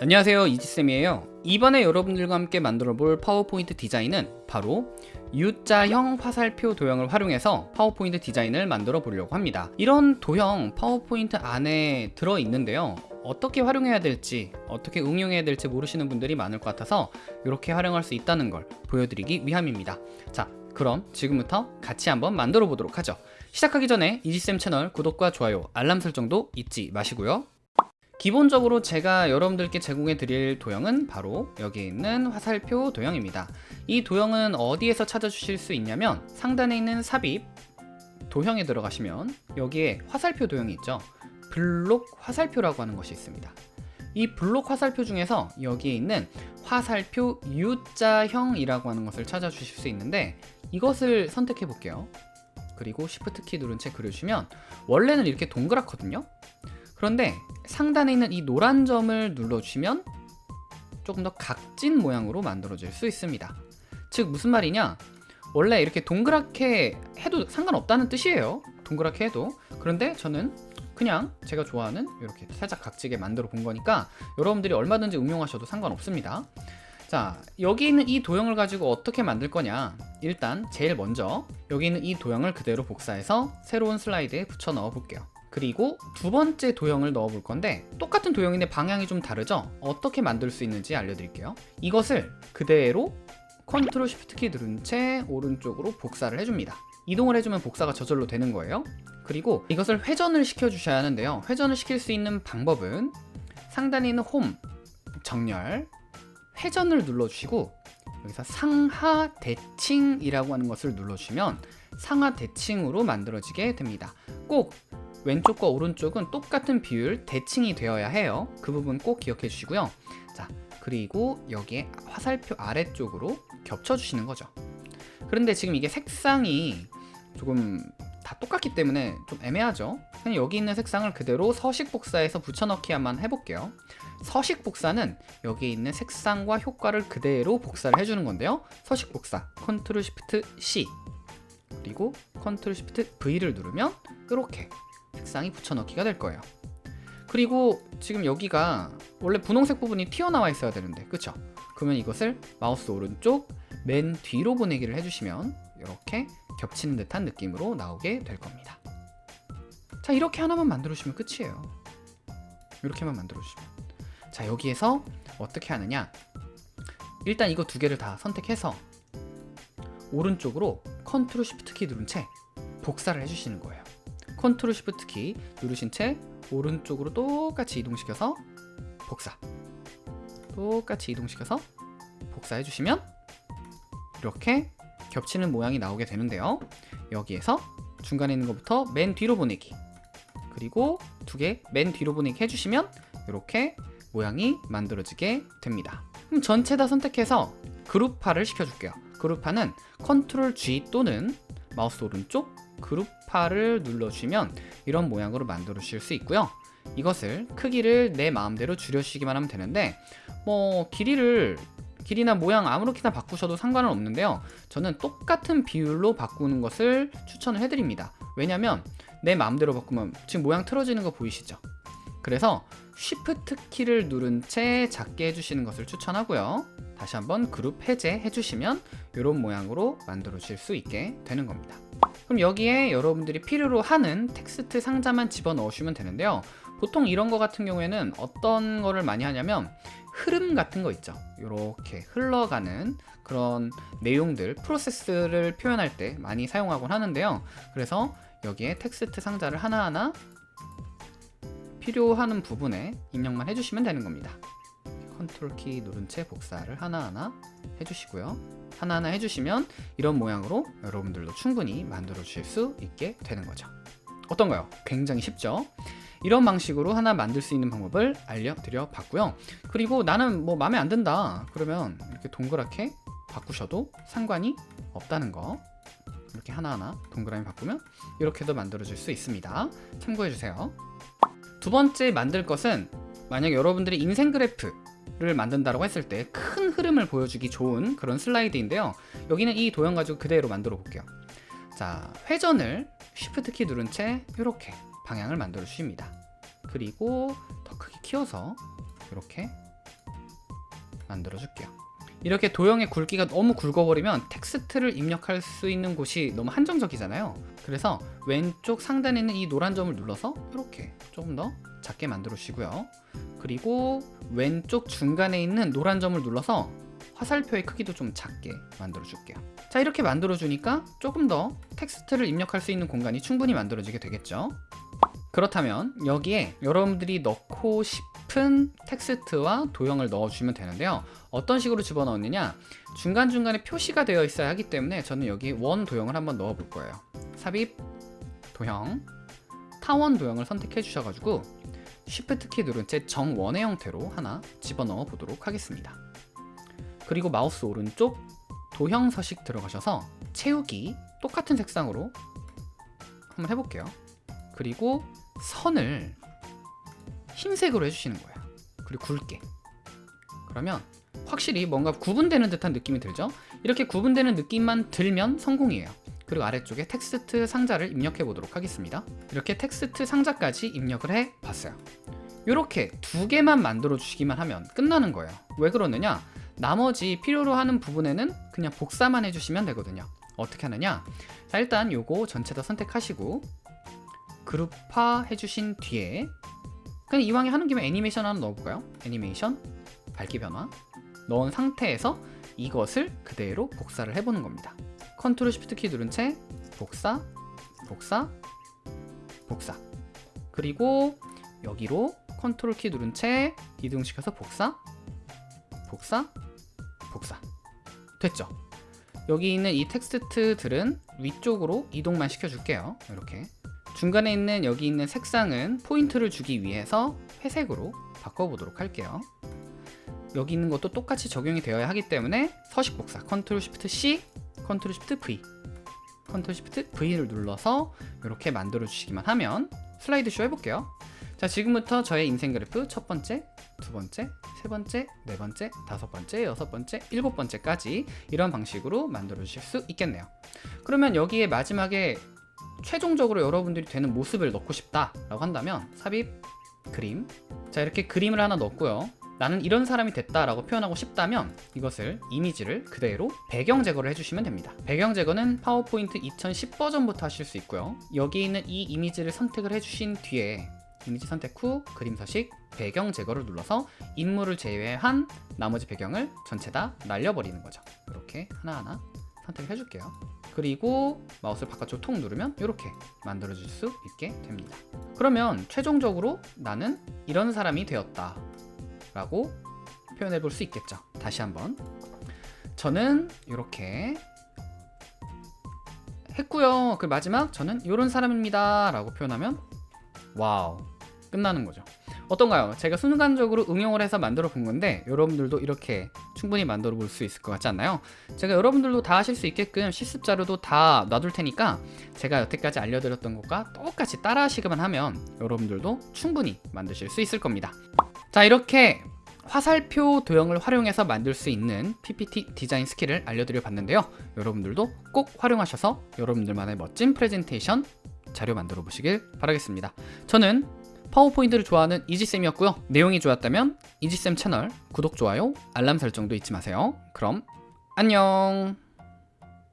안녕하세요 이지쌤이에요. 이번에 여러분들과 함께 만들어 볼 파워포인트 디자인은 바로 U자형 화살표 도형을 활용해서 파워포인트 디자인을 만들어 보려고 합니다. 이런 도형 파워포인트 안에 들어 있는데요. 어떻게 활용해야 될지 어떻게 응용해야 될지 모르시는 분들이 많을 것 같아서 이렇게 활용할 수 있다는 걸 보여드리기 위함입니다. 자 그럼 지금부터 같이 한번 만들어 보도록 하죠. 시작하기 전에 이지쌤 채널 구독과 좋아요 알람 설정도 잊지 마시고요 기본적으로 제가 여러분들께 제공해 드릴 도형은 바로 여기 있는 화살표 도형입니다. 이 도형은 어디에서 찾아주실 수 있냐면 상단에 있는 삽입 도형에 들어가시면 여기에 화살표 도형이 있죠. 블록 화살표라고 하는 것이 있습니다. 이 블록 화살표 중에서 여기에 있는 화살표 U자형이라고 하는 것을 찾아주실 수 있는데 이것을 선택해 볼게요. 그리고 Shift 키 누른 채 그려주시면 원래는 이렇게 동그랗거든요 그런데 상단에 있는 이 노란 점을 눌러주시면 조금 더 각진 모양으로 만들어질 수 있습니다. 즉 무슨 말이냐? 원래 이렇게 동그랗게 해도 상관없다는 뜻이에요. 동그랗게 해도. 그런데 저는 그냥 제가 좋아하는 이렇게 살짝 각지게 만들어 본 거니까 여러분들이 얼마든지 응용하셔도 상관없습니다. 자 여기 있는 이 도형을 가지고 어떻게 만들 거냐? 일단 제일 먼저 여기 있는 이 도형을 그대로 복사해서 새로운 슬라이드에 붙여 넣어 볼게요 그리고 두 번째 도형을 넣어 볼 건데 똑같은 도형인데 방향이 좀 다르죠? 어떻게 만들 수 있는지 알려드릴게요. 이것을 그대로 컨트롤 쉬프트 키 누른 채 오른쪽으로 복사를 해줍니다. 이동을 해주면 복사가 저절로 되는 거예요. 그리고 이것을 회전을 시켜 주셔야 하는데요. 회전을 시킬 수 있는 방법은 상단에 있는 홈 정렬 회전을 눌러주시고 여기서 상하 대칭이라고 하는 것을 눌러주시면 상하 대칭으로 만들어지게 됩니다. 꼭 왼쪽과 오른쪽은 똑같은 비율 대칭이 되어야 해요. 그 부분 꼭 기억해 주시고요. 자 그리고 여기에 화살표 아래쪽으로 겹쳐 주시는 거죠. 그런데 지금 이게 색상이 조금 다 똑같기 때문에 좀 애매하죠? 그냥 여기 있는 색상을 그대로 서식 복사해서 붙여넣기 한번 해볼게요. 서식 복사는 여기 있는 색상과 효과를 그대로 복사를 해주는 건데요. 서식 복사 컨트롤 시프트 C. 그리고 컨트롤 시프트 V를 누르면 이렇게 색상이 붙여넣기가 될 거예요. 그리고 지금 여기가 원래 분홍색 부분이 튀어나와 있어야 되는데 그쵸? 그러면 이것을 마우스 오른쪽 맨 뒤로 보내기를 해주시면 이렇게 겹치는 듯한 느낌으로 나오게 될 겁니다. 자 이렇게 하나만 만들어 주시면 끝이에요. 이렇게만 만들어 주시면. 자 여기에서 어떻게 하느냐? 일단 이거 두 개를 다 선택해서 오른쪽으로 컨트롤 쉬프트 키 누른 채 복사를 해주시는 거예요 컨트롤 쉬프트 키 누르신 채 오른쪽으로 똑같이 이동시켜서 복사. 똑같이 이동시켜서 복사해 주시면 이렇게 겹치는 모양이 나오게 되는데요. 여기에서 중간에 있는 것부터 맨 뒤로 보내기. 그리고 두 개 맨 뒤로 보내기 해주시면 이렇게 모양이 만들어지게 됩니다. 그럼 전체 다 선택해서 그룹화를 시켜줄게요. 그룹화는 컨트롤 G 또는 마우스 오른쪽 그룹화를 눌러주시면 이런 모양으로 만들어 주실 수 있고요. 이것을 크기를 내 마음대로 줄여주시기만 하면 되는데 뭐 길이를 길이나 모양 아무렇게나 바꾸셔도 상관은 없는데요. 저는 똑같은 비율로 바꾸는 것을 추천을 해드립니다. 왜냐면 내 마음대로 바꾸면 지금 모양 틀어지는 거 보이시죠? 그래서 쉬프트 키를 누른 채 작게 해주시는 것을 추천하고요. 다시 한번 그룹 해제 해주시면 이런 모양으로 만들어 주실 수 있게 되는 겁니다 그럼 여기에 여러분들이 필요로 하는 텍스트 상자만 집어넣으시면 되는데요. 보통 이런 거 같은 경우에는 어떤 거를 많이 하냐면 흐름 같은 거 있죠. 이렇게 흘러가는 그런 내용들 프로세스를 표현할 때 많이 사용하곤 하는데요. 그래서 여기에 텍스트 상자를 하나하나 필요하는 부분에 입력만 해주시면 되는 겁니다 컨트롤 키 누른 채 복사를 하나하나 해주시고요. 하나하나 해주시면 이런 모양으로 여러분들도 충분히 만들어 주실 수 있게 되는 거죠. 어떤가요? 굉장히 쉽죠? 이런 방식으로 하나 만들 수 있는 방법을 알려드려 봤고요. 그리고 나는 뭐 마음에 안 든다. 그러면 이렇게 동그랗게 바꾸셔도 상관이 없다는 거. 이렇게 하나하나 동그라미 바꾸면 이렇게도 만들어 줄수 있습니다. 참고해 주세요. 두 번째 만들 것은 만약 여러분들이 인생 그래프 를 만든다고 했을 때 큰 흐름을 보여주기 좋은 그런 슬라이드인데요. 여기는 이 도형 가지고 그대로 만들어 볼게요. 자 회전을 쉬프트 키 누른 채 이렇게 방향을 만들어 주십니다. 그리고 더 크게 키워서 이렇게 만들어 줄게요. 이렇게 도형의 굵기가 너무 굵어버리면 텍스트를 입력할 수 있는 곳이 너무 한정적이잖아요. 그래서 왼쪽 상단에 있는 이 노란 점을 눌러서 이렇게 조금 더 작게 만들어 주시고요. 그리고 왼쪽 중간에 있는 노란 점을 눌러서 화살표의 크기도 좀 작게 만들어 줄게요. 자 이렇게 만들어 주니까 조금 더 텍스트를 입력할 수 있는 공간이 충분히 만들어지게 되겠죠? 그렇다면 여기에 여러분들이 넣고 싶은 텍스트와 도형을 넣어주시면 되는데요. 어떤 식으로 집어넣느냐? 중간중간에 표시가 되어 있어야 하기 때문에 저는 여기 원 도형을 한번 넣어 볼 거예요. 삽입 도형 타원 도형을 선택해 주셔가지고 Shift 키 누른 채 정원의 형태로 하나 집어넣어 보도록 하겠습니다. 그리고 마우스 오른쪽 도형 서식 들어가셔서 채우기 똑같은 색상으로 한번 해볼게요. 그리고 선을 흰색으로 해주시는 거예요. 그리고 굵게. 그러면 확실히 뭔가 구분되는 듯한 느낌이 들죠? 이렇게 구분되는 느낌만 들면 성공이에요 그리고 아래쪽에 텍스트 상자를 입력해 보도록 하겠습니다. 이렇게 텍스트 상자까지 입력을 해 봤어요. 이렇게 두 개만 만들어 주시기만 하면 끝나는 거예요. 왜 그러느냐? 나머지 필요로 하는 부분에는 그냥 복사만 해주시면 되거든요. 어떻게 하느냐? 자 일단 요거 전체 다 선택하시고 그룹화 해주신 뒤에 그냥 이왕에 하는 김에 애니메이션 하나 넣어볼까요? 애니메이션 밝기 변화 넣은 상태에서 이것을 그대로 복사를 해보는 겁니다 컨트롤 Shift 키 누른 채 복사 복사 복사. 그리고 여기로 컨트롤 키 누른 채 이동시켜서 복사 복사 복사. 됐죠? 여기 있는 이 텍스트들은 위쪽으로 이동만 시켜줄게요. 이렇게. 중간에 있는 여기 있는 색상은 포인트를 주기 위해서 회색으로 바꿔보도록 할게요. 여기 있는 것도 똑같이 적용이 되어야 하기 때문에 서식 복사 컨트롤 Shift C 컨트롤 Shift V. 컨트롤 Shift V를 눌러서 이렇게 만들어 주시기만 하면 슬라이드 쇼 해볼게요. 자 지금부터 저의 인생 그래프 첫 번째 두 번째 세 번째 네 번째 다섯 번째 여섯 번째 일곱 번째까지 이런 방식으로 만들어 주실 수 있겠네요. 그러면 여기에 마지막에 최종적으로 여러분들이 되는 모습을 넣고 싶다 라고 한다면 삽입 그림. 자 이렇게 그림을 하나 넣었고요 나는 이런 사람이 됐다 라고 표현하고 싶다면 이것을 이미지를 그대로 배경 제거를 해주시면 됩니다. 배경 제거는 파워포인트 2010 버전부터 하실 수 있고요. 여기 있는 이 이미지를 선택을 해주신 뒤에 이미지 선택 후 그림 서식 배경 제거를 눌러서 인물을 제외한 나머지 배경을 전체 다 날려버리는 거죠. 이렇게 하나하나 선택을 해줄게요. 그리고 마우스를 바깥쪽 톡 누르면 이렇게 만들어 줄수 있게 됩니다. 그러면 최종적으로 나는 이런 사람이 되었다 라고 표현해 볼 수 있겠죠. 다시 한번. 저는 이렇게 했고요. 그 마지막 저는 이런 사람입니다 라고 표현하면 wow 끝나는 거죠. 어떤가요? 제가 순간적으로 응용을 해서 만들어 본 건데 여러분들도 이렇게 충분히 만들어 볼 수 있을 것 같지 않나요? 제가 여러분들도 다 하실 수 있게끔 실습 자료도 다 놔둘 테니까 제가 여태까지 알려드렸던 것과 똑같이 따라 하시기만 하면 여러분들도 충분히 만드실 수 있을 겁니다 자 이렇게 화살표 도형을 활용해서 만들 수 있는 PPT 디자인 스킬을 알려드려 봤는데요. 여러분들도 꼭 활용하셔서 여러분들만의 멋진 프레젠테이션 자료 만들어 보시길 바라겠습니다. 저는 파워포인트를 좋아하는 이지쌤이었고요. 내용이 좋았다면 이지쌤 채널 구독, 좋아요, 알람 설정도 잊지 마세요. 그럼 안녕